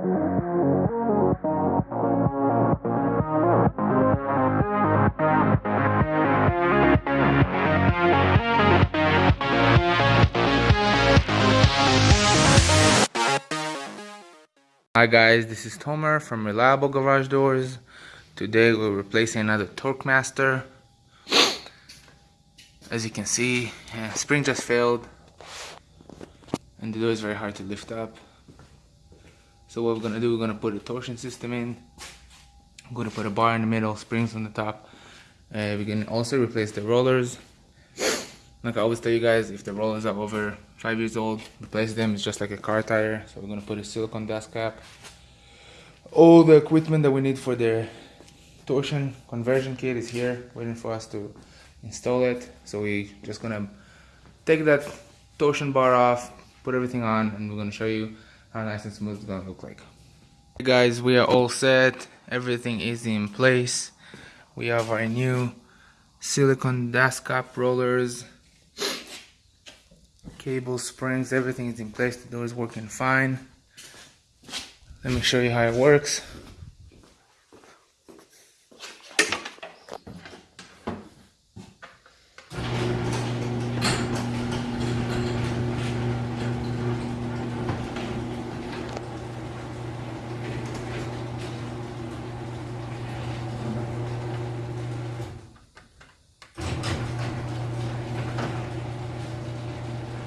Hi guys, this is Tomer from Reliable Garage Doors. Today we're replacing another Torque Master. As you can see, yeah, spring just failed and the door is very hard to lift up. So what we're gonna do, we're gonna put a torsion system in. I'm gonna put a bar in the middle, springs on the top. Uh, we can also replace the rollers. Like I always tell you guys, if the rollers are over five years old, replace them. It's just like a car tire. So we're gonna put a silicone dust cap. All the equipment that we need for the torsion conversion kit is here, waiting for us to install it. So we're just gonna take that torsion bar off, put everything on, and we're gonna show you how nice and smooth it's gonna look like. Hey guys, we are all set. Everything is in place. We have our new silicone dust cap rollers cable springs everything is in place the door is working fine let me show you how it works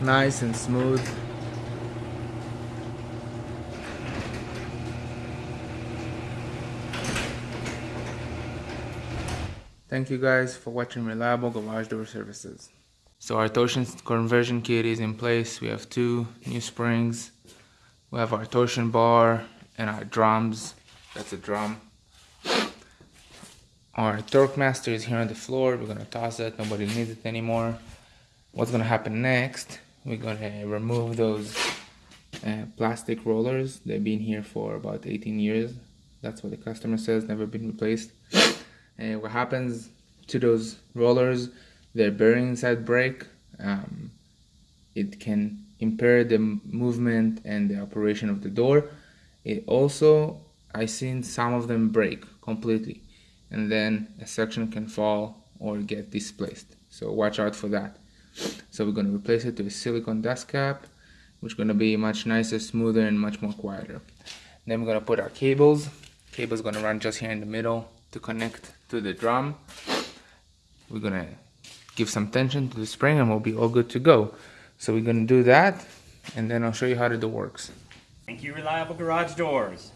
nice and smooth Thank you guys for watching Reliable Garage Door Services. So our torsion conversion kit is in place. We have two new springs. We have our torsion bar and our drums. That's a drum. Our torque master is here on the floor. We're gonna toss it. Nobody needs it anymore. What's gonna happen next we're gonna remove those uh, plastic rollers. They've been here for about 18 years. That's what the customer says never been replaced. And what happens to those rollers their bearings that break um, it can impair the movement and the operation of the door. It also I seen some of them break completely and then a section can fall or get displaced. So watch out for that so we're going to replace it with a silicone dust cap, which is going to be much nicer, smoother, and much more quieter. Then we're going to put our cables. Cable's going to run just here in the middle to connect to the drum. We're going to give some tension to the spring and we'll be all good to go. So we're going to do that and then I'll show you how door works. Thank you, Reliable Garage Doors.